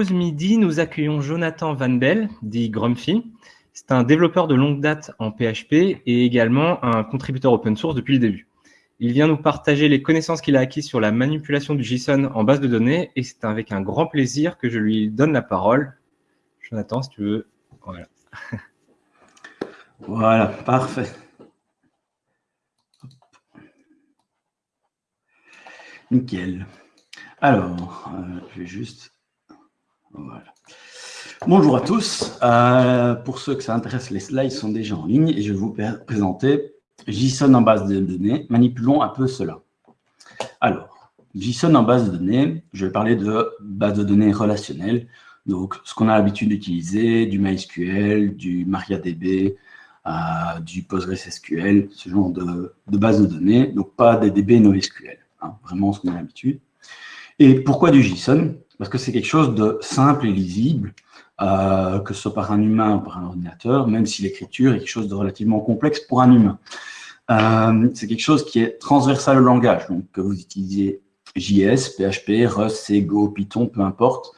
pause midi, nous accueillons Jonathan Van Bell, dit Grumpy. C'est un développeur de longue date en PHP et également un contributeur open source depuis le début. Il vient nous partager les connaissances qu'il a acquises sur la manipulation du JSON en base de données et c'est avec un grand plaisir que je lui donne la parole. Jonathan, si tu veux. Voilà. Voilà, parfait. Nickel. Alors, euh, je vais juste... Bonjour à tous. Euh, pour ceux que ça intéresse, les slides sont déjà en ligne et je vais vous présenter JSON en base de données. Manipulons un peu cela. Alors, JSON en base de données, je vais parler de base de données relationnelle. Donc, ce qu'on a l'habitude d'utiliser, du MySQL, du MariaDB, euh, du PostgreSQL, ce genre de, de base de données. Donc, pas des DB NoSQL, hein, vraiment ce qu'on a l'habitude. Et pourquoi du JSON? Parce que c'est quelque chose de simple et lisible, euh, que ce soit par un humain ou par un ordinateur, même si l'écriture est quelque chose de relativement complexe pour un humain. Euh, c'est quelque chose qui est transversal au langage, donc que vous utilisiez JS, PHP, Rust, C, Go, Python, peu importe,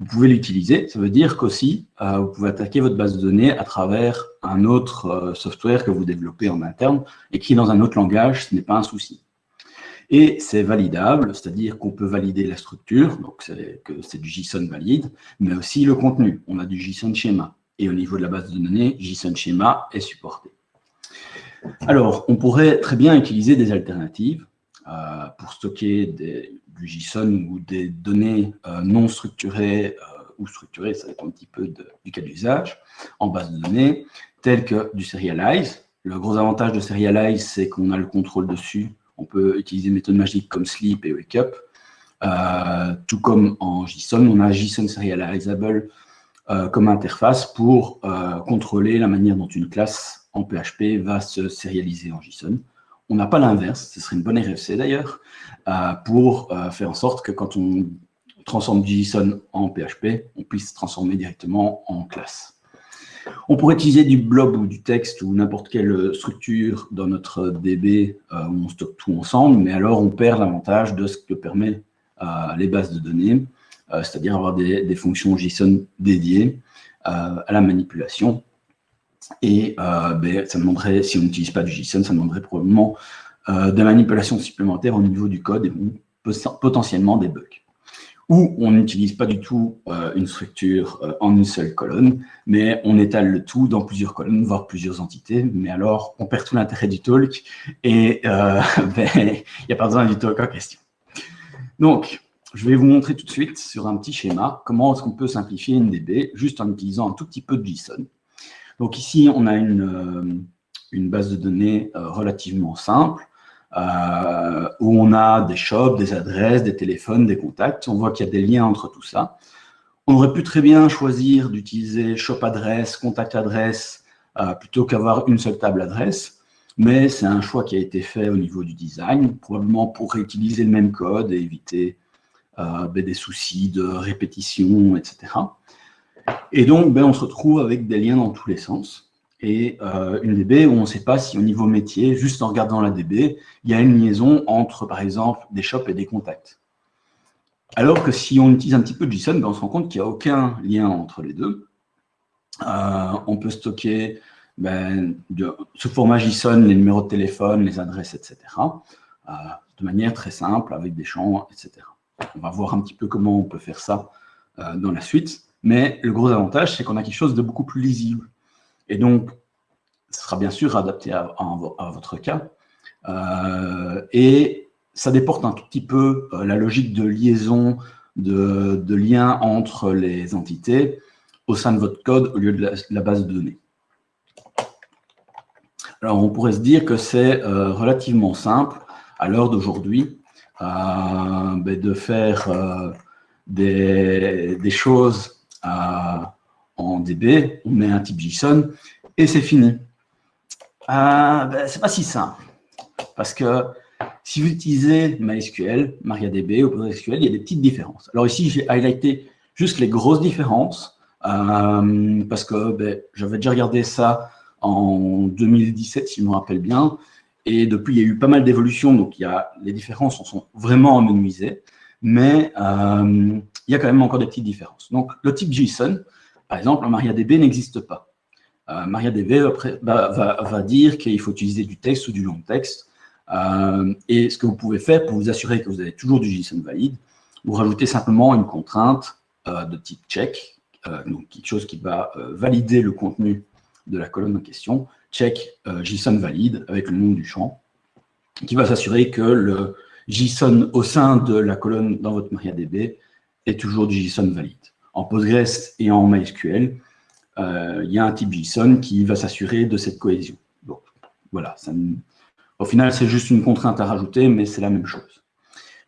vous pouvez l'utiliser. Ça veut dire qu'aussi, euh, vous pouvez attaquer votre base de données à travers un autre software que vous développez en interne, écrit dans un autre langage, ce n'est pas un souci. Et c'est validable, c'est-à-dire qu'on peut valider la structure, donc c'est du JSON valide, mais aussi le contenu. On a du JSON schéma. Et au niveau de la base de données, JSON schéma est supporté. Alors, on pourrait très bien utiliser des alternatives euh, pour stocker du JSON ou des données euh, non structurées euh, ou structurées, ça dépend un petit peu du cas d'usage, en base de données, telles que du serialize. Le gros avantage de serialize, c'est qu'on a le contrôle dessus on peut utiliser des méthodes magiques comme sleep et wake up. Euh, tout comme en JSON, on a JSON serializable euh, comme interface pour euh, contrôler la manière dont une classe en PHP va se serialiser en JSON. On n'a pas l'inverse, ce serait une bonne RFC d'ailleurs, pour faire en sorte que quand on transforme JSON en PHP, on puisse transformer directement en classe. On pourrait utiliser du blob ou du texte ou n'importe quelle structure dans notre DB euh, où on stocke tout ensemble, mais alors on perd l'avantage de ce que permet euh, les bases de données, euh, c'est-à-dire avoir des, fonctions JSON dédiées à la manipulation. Et ben, ça demanderait, si on n'utilise pas du JSON, ça demanderait probablement des manipulations supplémentaires au niveau du code et potentiellement des bugs où on n'utilise pas du tout euh, une structure euh, en une seule colonne, mais on étale le tout dans plusieurs colonnes, voire plusieurs entités, mais alors on perd tout l'intérêt du talk, et euh, ben, il n'y a pas besoin du talk en question. Donc, je vais vous montrer tout de suite sur un petit schéma comment est-ce qu'on peut simplifier une DB juste en utilisant un tout petit peu de JSON. Donc ici, on a une, une base de données relativement simple, euh, où on a des shops, des adresses, des téléphones, des contacts. On voit qu'il y a des liens entre tout ça. On aurait pu très bien choisir d'utiliser shop adresse, contact adresse, euh, plutôt qu'avoir une seule table adresse. Mais c'est un choix qui a été fait au niveau du design, probablement pour réutiliser le même code et éviter euh, ben, des soucis de répétition, etc. Et donc, ben, on se retrouve avec des liens dans tous les sens et euh, une DB où on ne sait pas si au niveau métier, juste en regardant la DB, il y a une liaison entre, par exemple, des shops et des contacts. Alors que si on utilise un petit peu JSON, ben on se rend compte qu'il n'y a aucun lien entre les deux. Euh, on peut stocker ben, sous format JSON les numéros de téléphone, les adresses, etc. Euh, de manière très simple, avec des champs, etc. On va voir un petit peu comment on peut faire ça dans la suite. Mais le gros avantage, c'est qu'on a quelque chose de beaucoup plus lisible. Et donc, ce sera bien sûr adapté à, votre cas. Euh, et ça déporte un tout petit peu euh, la logique de liaison, de, lien entre les entités au sein de votre code au lieu de la, base de données. Alors, on pourrait se dire que c'est euh, relativement simple à l'heure d'aujourd'hui ben, de faire des, des, choses en DB, on met un type JSON et c'est fini. Euh, ben, c'est pas si simple. Parce que si vous utilisez MySQL, MariaDB ou PostgreSQL, il y a des petites différences. Alors ici, j'ai highlighté juste les grosses différences euh, parce que ben, j'avais déjà regardé ça en 2017, si je me rappelle bien. Et depuis, il y a eu pas mal d'évolutions, donc il y a, les différences sont vraiment amenuisées. Mais euh, il y a quand même encore des petites différences. Donc, le type JSON, par exemple, MariaDB n'existe pas. Euh, MariaDB va, dire qu'il faut utiliser du texte ou du long texte. Euh, et ce que vous pouvez faire pour vous assurer que vous avez toujours du JSON valide, vous rajoutez simplement une contrainte euh, de type check, donc quelque chose qui va valider le contenu de la colonne en question, check JSON valide avec le nom du champ, qui va s'assurer que le JSON au sein de la colonne dans votre MariaDB est toujours du JSON valide. En Postgres et en MySQL, euh, il y a un type JSON qui va s'assurer de cette cohésion. Voilà, au final, c'est juste une contrainte à rajouter, mais c'est la même chose.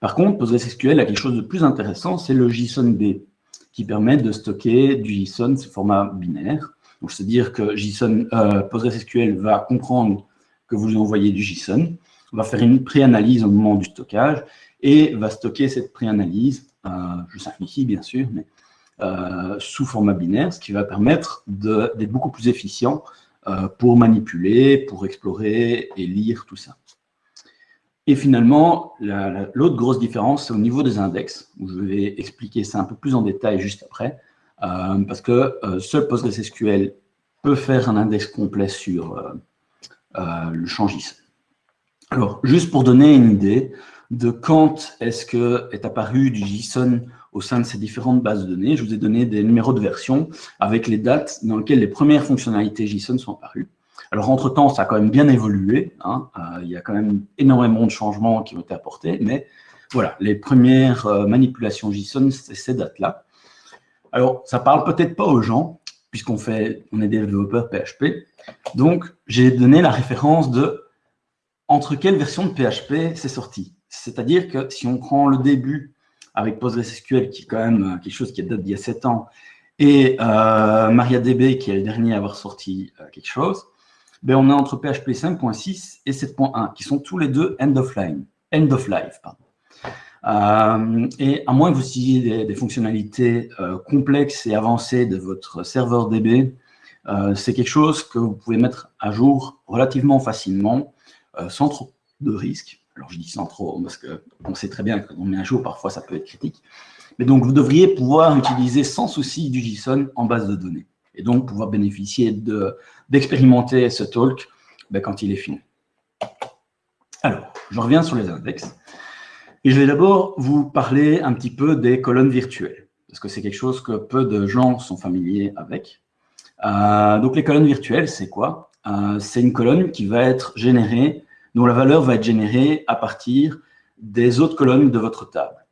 Par contre, PostgreSQL a quelque chose de plus intéressant, c'est le JSON-B, qui permet de stocker du JSON sous format binaire. Donc, c'est-à-dire que JSON, euh, PostgreSQL va comprendre que vous envoyez du JSON, va faire une préanalyse au moment du stockage, et va stocker cette préanalyse, euh, je simplifie bien sûr, mais euh, sous format binaire, ce qui va permettre d'être beaucoup plus efficient euh, pour manipuler, pour explorer et lire tout ça. Et finalement, l'autre grosse différence, c'est au niveau des index, je vais expliquer ça un peu plus en détail juste après, euh, parce que seul PostgreSQL peut faire un index complet sur le JSON. Alors, juste pour donner une idée de quand est-ce que est apparu du JSON au sein de ces différentes bases de données. Je vous ai donné des numéros de version avec les dates dans lesquelles les premières fonctionnalités JSON sont apparues. Alors, entre-temps, ça a quand même bien évolué. Hein. Euh, il y a quand même énormément de changements qui ont été apportés, mais voilà, les premières euh, manipulations JSON, c'est ces dates-là. Alors, ça parle peut-être pas aux gens, puisqu'on fait, on est développeur PHP. Donc, j'ai donné la référence de entre quelle version de PHP c'est sorti. C'est-à-dire que si on prend le début avec PostgreSQL, qui est quand même euh, quelque chose qui date d'il y a 7 ans, et euh, MariaDB, qui est le dernier à avoir sorti euh, quelque chose, ben on est entre PHP 5.6 et 7.1, qui sont tous les deux end of, end of life. Et à moins que vous utilisiez des, fonctionnalités complexes et avancées de votre serveur DB, c'est quelque chose que vous pouvez mettre à jour relativement facilement, sans trop de risques. Alors je dis sans trop, parce qu'on sait très bien que quand on met un jour, parfois ça peut être critique. Mais donc vous devriez pouvoir utiliser sans souci du JSON en base de données. Et donc pouvoir bénéficier d'expérimenter ce talk ben, quand il est fini. Alors, je reviens sur les index. Et je vais d'abord vous parler un petit peu des colonnes virtuelles, parce que c'est quelque chose que peu de gens sont familiers avec. Euh, donc les colonnes virtuelles, c'est quoi? Euh, C'est une colonne qui va être générée dont la valeur va être générée à partir des autres colonnes de votre table.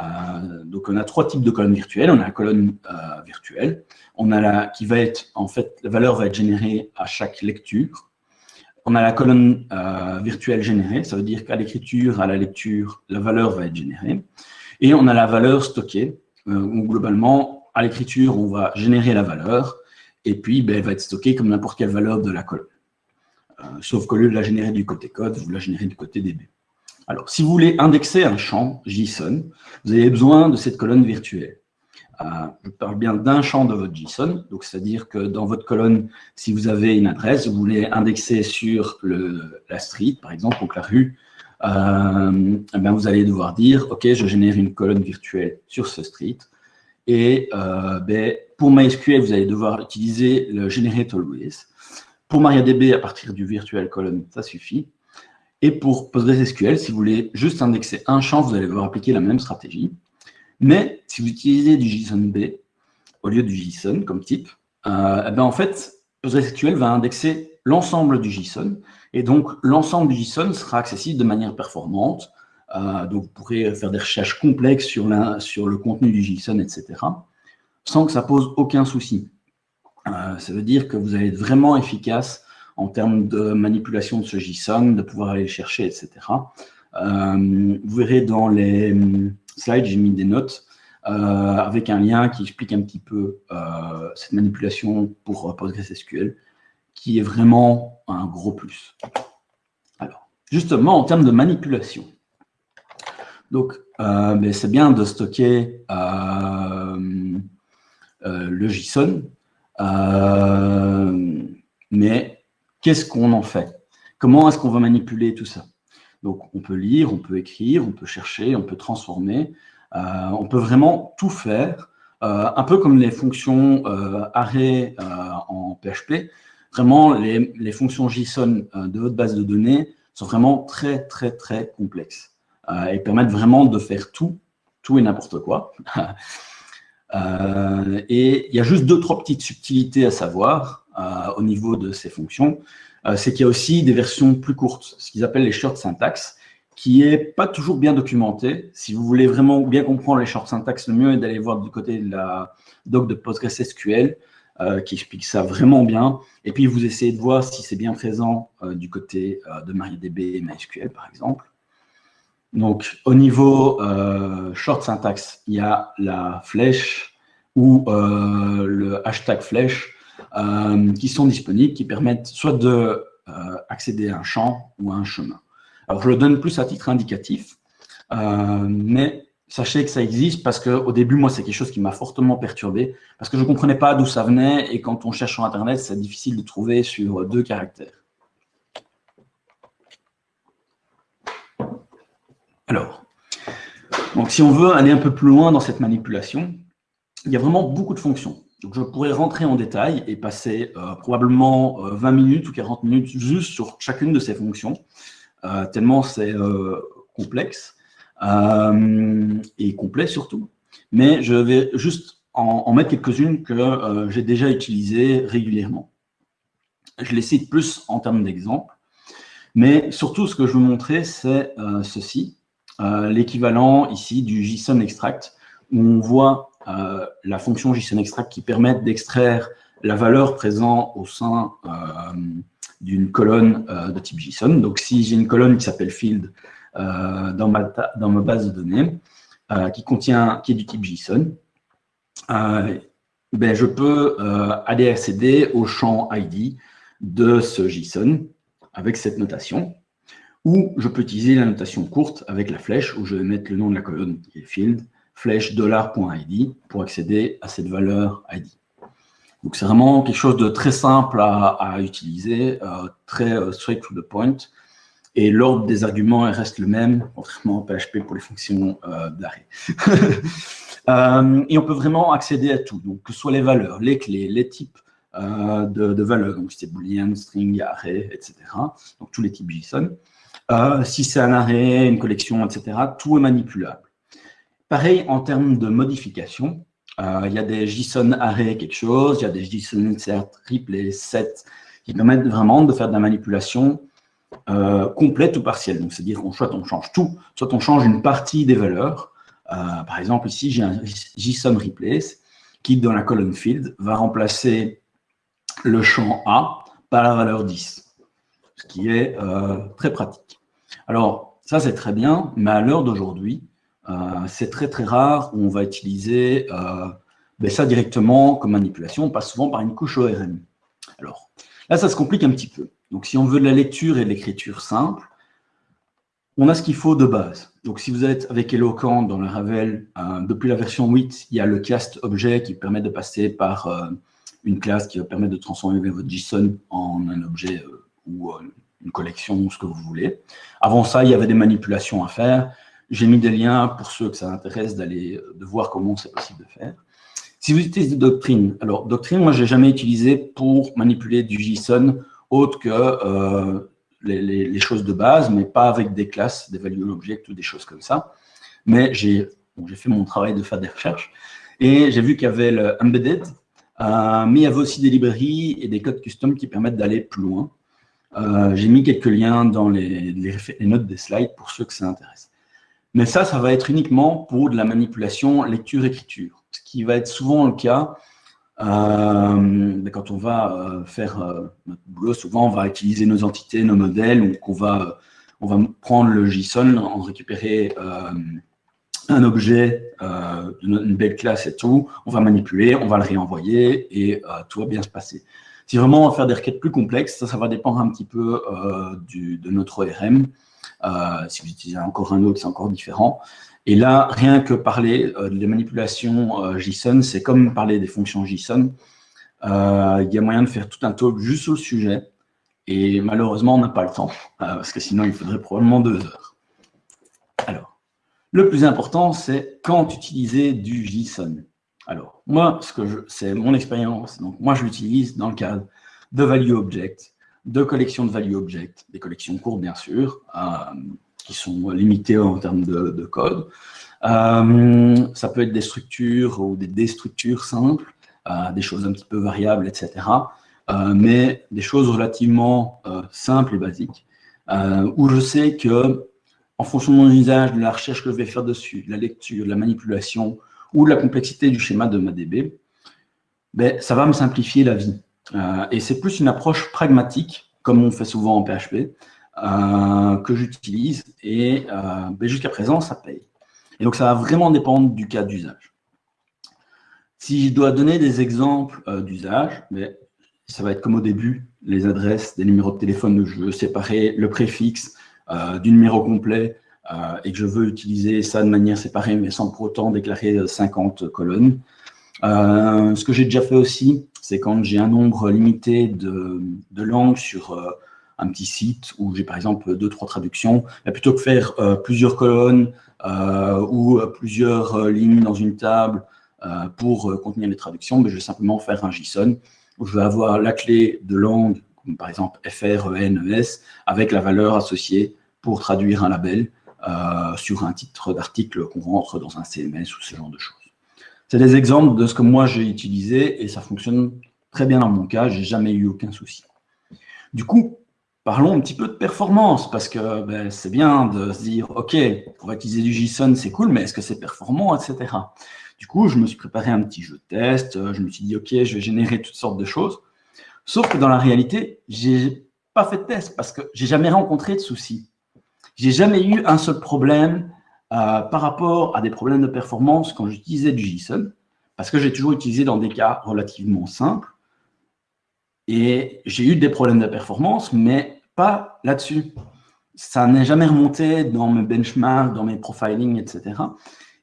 Euh, donc, on a trois types de colonnes virtuelles. On a la colonne euh, virtuelle, on a la qui va être, en fait, la valeur va être générée à chaque lecture. On a la colonne euh, virtuelle générée, ça veut dire qu'à l'écriture, à la lecture, la valeur va être générée. Et on a la valeur stockée, où globalement, à l'écriture, on va générer la valeur, et puis ben, elle va être stockée comme n'importe quelle valeur de la colonne. Euh, sauf qu'au lieu de la générer du côté code, vous la générez du côté DB. Alors, si vous voulez indexer un champ JSON, vous avez besoin de cette colonne virtuelle. Euh, je parle bien d'un champ de votre JSON, donc c'est-à-dire que dans votre colonne, si vous avez une adresse, vous voulez indexer sur le, la street, par exemple, donc la rue, euh, eh vous allez devoir dire, OK, je génère une colonne virtuelle sur ce street, et ben, pour MySQL, vous allez devoir utiliser le generate always, pour MariaDB, à partir du virtual column, ça suffit. Et pour PostgreSQL, si vous voulez juste indexer un champ, vous allez devoir appliquer la même stratégie. Mais si vous utilisez du JSON-B au lieu du JSON comme type, euh, eh ben en fait, PostgreSQL va indexer l'ensemble du JSON. Et donc, l'ensemble du JSON sera accessible de manière performante. Euh, donc, vous pourrez faire des recherches complexes sur, sur le contenu du JSON, etc., sans que ça pose aucun souci. Euh, ça veut dire que vous allez être vraiment efficace en termes de manipulation de ce JSON, de pouvoir aller le chercher, etc. Euh, vous verrez dans les hum, slides, j'ai mis des notes euh, avec un lien qui explique un petit peu cette manipulation pour PostgreSQL, qui est vraiment un gros plus. Alors, justement, en termes de manipulation, donc, ben, c'est bien de stocker le JSON, euh, mais qu'est-ce qu'on en fait? Comment est-ce qu'on va manipuler tout ça? Donc, on peut lire, on peut écrire, on peut chercher, on peut transformer. on peut vraiment tout faire, un peu comme les fonctions array en PHP. Vraiment, les, les fonctions JSON de votre base de données sont vraiment très, très, très complexes et permettent vraiment de faire tout, tout et n'importe quoi. et il y a juste deux, trois petites subtilités à savoir au niveau de ces fonctions. Euh, c'est qu'il y a aussi des versions plus courtes, ce qu'ils appellent les short syntax, qui est pas toujours bien documenté. Si vous voulez vraiment bien comprendre les short syntax, le mieux est d'aller voir du côté de la doc de PostgreSQL, euh, qui explique ça vraiment bien. Et puis, vous essayez de voir si c'est bien présent euh, du côté de MariaDB et MySQL, par exemple. Donc, au niveau short syntax, il y a la flèche ou le hashtag flèche euh, qui sont disponibles, qui permettent soit de euh, accéder à un champ ou à un chemin. Alors, je le donne plus à titre indicatif, euh, mais sachez que ça existe parce qu'au début, moi, c'est quelque chose qui m'a fortement perturbé parce que je ne comprenais pas d'où ça venait et quand on cherche sur Internet, c'est difficile de trouver sur deux caractères. Alors, donc si on veut aller un peu plus loin dans cette manipulation, il y a vraiment beaucoup de fonctions. Donc, je pourrais rentrer en détail et passer euh, probablement 20 euh, minutes ou 40 minutes juste sur chacune de ces fonctions, euh, tellement c'est complexe et complet surtout. Mais je vais juste en, mettre quelques-unes que j'ai déjà utilisées régulièrement. Je les cite plus en termes d'exemple, mais surtout ce que je veux montrer, c'est ceci, l'équivalent ici du JSON extract, où on voit euh, la fonction JSON extract qui permet d'extraire la valeur présente au sein euh, d'une colonne euh, de type JSON. Donc, si j'ai une colonne qui s'appelle field dans ma, dans, ma, base de données, qui contient, qui est du type JSON, ben, je peux aller accéder au champ ID de ce JSON avec cette notation, ou je peux utiliser la notation courte avec la flèche où je vais mettre le nom de la colonne qui est field, flèche $.id pour accéder à cette valeur ID. Donc c'est vraiment quelque chose de très simple à, utiliser, euh, très euh, straight to the point. Et l'ordre des arguments reste le même, contrairement au PHP pour les fonctions euh, d'arrêt. et on peut vraiment accéder à tout, donc que ce soit les valeurs, les clés, les types de, valeurs, donc c'est boolean, string, array, etc. Donc tous les types JSON. Si c'est un array, une collection, etc., tout est manipulable. Pareil en termes de modification, euh, il y a des JSON array quelque chose, il y a des JSON insert, replay, set, qui permettent vraiment de faire de la manipulation euh, complète ou partielle. Donc, c'est-à-dire qu'on soit on change tout, soit on change une partie des valeurs. Euh, par exemple, ici, j'ai un JSON replace qui, dans la colonne field, va remplacer le champ A par la valeur 10, ce qui est très pratique. Alors, ça, c'est très bien, mais à l'heure d'aujourd'hui, euh, c'est très très rare où on va utiliser euh, ben ça directement comme manipulation, on passe souvent par une couche ORM. Alors, là, ça se complique un petit peu. Donc, si on veut de la lecture et de l'écriture simple, on a ce qu'il faut de base. Donc, si vous êtes avec Eloquent dans le Ravel, euh, depuis la version 8, il y a le cast objet qui permet de passer par une classe qui va permettre de transformer votre JSON en un objet ou une collection ou ce que vous voulez. Avant ça, il y avait des manipulations à faire. J'ai mis des liens pour ceux que ça intéresse d'aller de voir comment c'est possible de faire. Si vous utilisez Doctrine, alors Doctrine, moi, je n'ai jamais utilisé pour manipuler du JSON autre que euh, les, choses de base, mais pas avec des classes, des value object ou des choses comme ça. Mais j'ai fait mon travail de faire des recherches et j'ai vu qu'il y avait le embedded, euh, mais il y avait aussi des librairies et des codes custom qui permettent d'aller plus loin. J'ai mis quelques liens dans les, notes des slides pour ceux que ça intéresse. Mais ça, ça va être uniquement pour de la manipulation lecture-écriture. Ce qui va être souvent le cas euh, quand on va euh, faire euh, notre boulot. Souvent, on va utiliser nos entités, nos modèles, donc on va, on va prendre le JSON, en récupérer un objet, une belle classe et tout, on va manipuler, on va le réenvoyer et tout va bien se passer. Si vraiment on va faire des requêtes plus complexes, ça, ça va dépendre un petit peu du, de notre ORM. Euh, si vous utilisez encore un autre, c'est encore différent. Et là, rien que parler euh, des manipulations euh, JSON, c'est comme parler des fonctions JSON. il y a moyen de faire tout un talk juste sur le sujet. Et malheureusement, on n'a pas le temps, parce que sinon, il faudrait probablement deux heures. Alors, Le plus important, c'est quand utiliser du JSON. Alors, moi, ce c'est mon expérience. Donc, moi, je l'utilise dans le cadre de value object, de collections de value object, des collections courtes, bien sûr, euh, qui sont limitées en termes de, code. Euh, ça peut être des structures ou des déstructures simples, euh, des choses un petit peu variables, etc. mais des choses relativement simples et basiques, où je sais que en fonction de mon usage, de la recherche que je vais faire dessus, de la lecture, de la manipulation ou de la complexité du schéma de ma DB, ben, ça va me simplifier la vie. Euh, et c'est plus une approche pragmatique, comme on fait souvent en PHP, euh, que j'utilise. Et euh, ben, jusqu'à présent, ça paye. Et donc, ça va vraiment dépendre du cas d'usage. Si je dois donner des exemples d'usage, ben, ça va être comme au début, les adresses, des numéros de téléphone, je veux séparer le préfixe du numéro complet et que je veux utiliser ça de manière séparée, mais sans pour autant déclarer 50 colonnes. ce que j'ai déjà fait aussi, c'est quand j'ai un nombre limité de, langues sur euh, un petit site où j'ai par exemple deux, trois traductions, plutôt que faire euh, plusieurs colonnes euh, ou plusieurs lignes dans une table pour contenir les traductions, mais je vais simplement faire un JSON où je vais avoir la clé de langue, par exemple FR, EN, ES, avec la valeur associée pour traduire un label sur un titre d'article qu'on rentre dans un CMS ou ce genre de choses. C'est des exemples de ce que moi j'ai utilisé et ça fonctionne très bien dans mon cas, j'ai jamais eu aucun souci. Du coup, parlons un petit peu de performance parce que ben, c'est bien de se dire, OK, pour utiliser du JSON, c'est cool, mais est-ce que c'est performant, etc. Du coup, je me suis préparé un petit jeu de test, je me suis dit, OK, je vais générer toutes sortes de choses. Sauf que dans la réalité, j'ai pas fait de test parce que j'ai jamais rencontré de soucis. J'ai jamais eu un seul problème euh, par rapport à des problèmes de performance quand j'utilisais du JSON, parce que j'ai toujours utilisé dans des cas relativement simples, et j'ai eu des problèmes de performance, mais pas là-dessus. Ça n'est jamais remonté dans mes benchmarks, dans mes profiling, etc.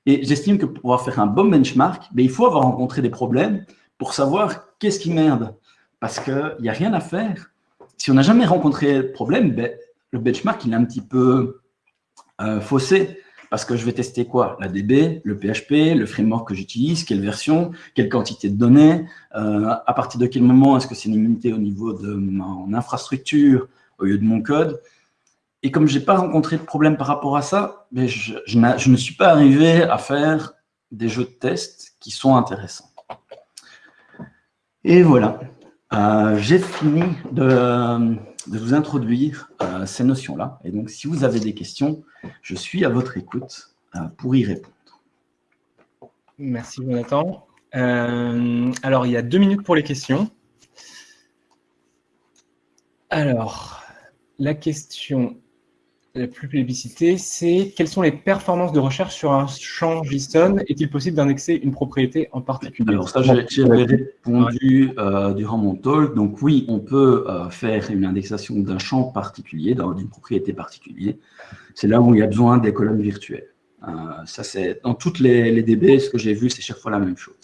Et j'estime que pour pouvoir faire un bon benchmark, ben, il faut avoir rencontré des problèmes pour savoir qu'est-ce qui merde. Parce qu'il n'y a rien à faire. Si on n'a jamais rencontré de problème, ben, benchmark, il est un petit peu euh, faussé. Parce que je vais tester quoi? La DB, le PHP, le framework que j'utilise, quelle version, quelle quantité de données, euh, à partir de quel moment est-ce que c'est limité au niveau de mon infrastructure au lieu de mon code? Et comme je n'ai pas rencontré de problème par rapport à ça, mais je, je, ne suis pas arrivé à faire des jeux de test qui sont intéressants. Et voilà, euh, j'ai fini de de vous introduire euh, ces notions-là. Et donc, si vous avez des questions, je suis à votre écoute euh, pour y répondre. Merci, Jonathan. Euh, alors, il y a deux minutes pour les questions. Alors, la question la plus plébiscitée, c'est quelles sont les performances de recherche sur un champ JSON? Est-il possible d'indexer une propriété en particulier? Alors ça, j'ai répondu euh, durant mon talk. Donc oui, on peut euh, faire une indexation d'un champ particulier, d'une propriété particulière. C'est là où il y a besoin des colonnes virtuelles. Euh, ça, c'est dans toutes les, les DB, ce que j'ai vu, c'est chaque fois la même chose.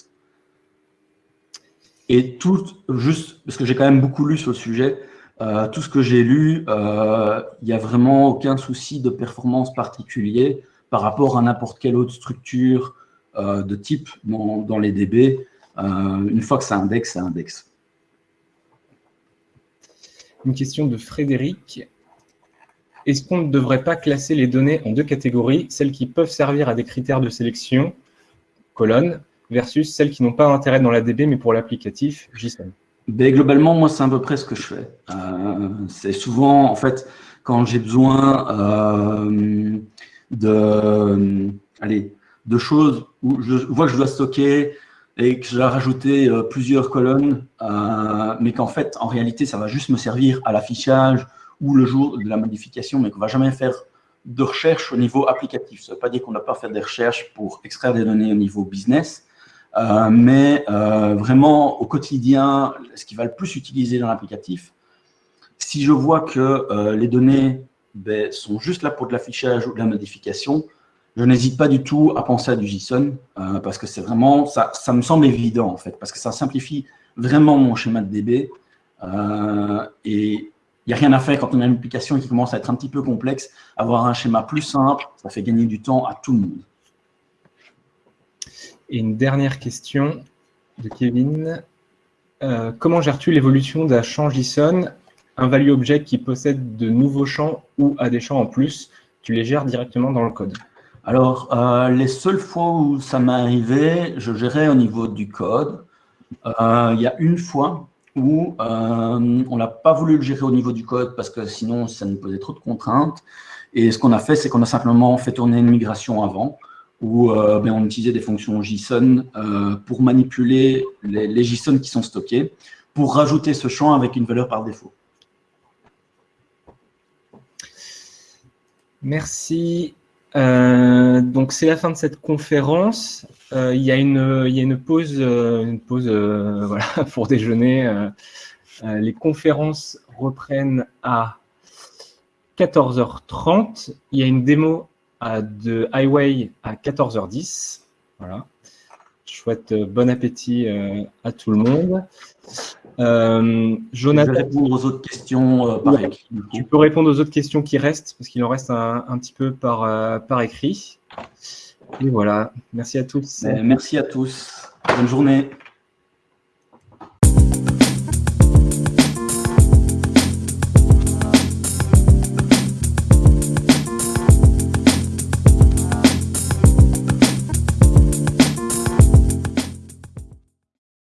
Et tout, juste, parce que j'ai quand même beaucoup lu sur le sujet, euh, tout ce que j'ai lu, euh, il n'y a vraiment aucun souci de performance particulier par rapport à n'importe quelle autre structure euh, de type dans, les DB. une fois que ça indexe, ça indexe. Une question de Frédéric. Est-ce qu'on ne devrait pas classer les données en deux catégories, celles qui peuvent servir à des critères de sélection, colonne, versus celles qui n'ont pas intérêt dans la DB mais pour l'applicatif JSON ben, globalement, moi, c'est à peu près ce que je fais. Euh, c'est souvent, en fait, quand j'ai besoin euh, de, allez, de choses où je vois que je dois stocker et que je dois rajouter euh, plusieurs colonnes, mais qu'en fait, en réalité, ça va juste me servir à l'affichage ou le jour de la modification, mais qu'on va jamais faire de recherche au niveau applicatif. Ça ne veut pas dire qu'on n'a pas fait des recherches pour extraire des données au niveau business, euh, mais euh, vraiment, au quotidien, ce qui va le plus utiliser dans l'applicatif, si je vois que euh, les données ben, sont juste là pour de l'affichage ou de la modification, je n'hésite pas du tout à penser à du JSON, parce que c'est vraiment, ça, ça, me semble évident en fait, parce que ça simplifie vraiment mon schéma de DB, et il n'y a rien à faire quand on a une application qui commence à être un petit peu complexe. Avoir un schéma plus simple, ça fait gagner du temps à tout le monde. Et une dernière question de Kevin. Euh, comment gères-tu l'évolution d'un champ JSON, un value object qui possède de nouveaux champs ou a des champs en plus Tu les gères directement dans le code Alors, euh, les seules fois où ça m'est arrivé, je gérais au niveau du code. Euh, il y a une fois où on n'a pas voulu le gérer au niveau du code parce que sinon, ça nous posait trop de contraintes. Et ce qu'on a fait, c'est qu'on a simplement fait tourner une migration avant où euh, ben, on utilisait des fonctions JSON euh, pour manipuler les, JSON qui sont stockés, pour rajouter ce champ avec une valeur par défaut. Merci. Euh, donc, c'est la fin de cette conférence. il, y a une, pause, une pause pour déjeuner. les conférences reprennent à 14h30. Il y a une démo de Highway à 14h10. Voilà. Je souhaite euh, bon appétit euh, à tout le monde. Euh, Jonathan, je vais répondre aux autres questions par écrit. Tu peux répondre aux autres questions qui restent, parce qu'il en reste un, un, petit peu par, par écrit. Et voilà, merci à tous. Merci à tous. Bonne journée.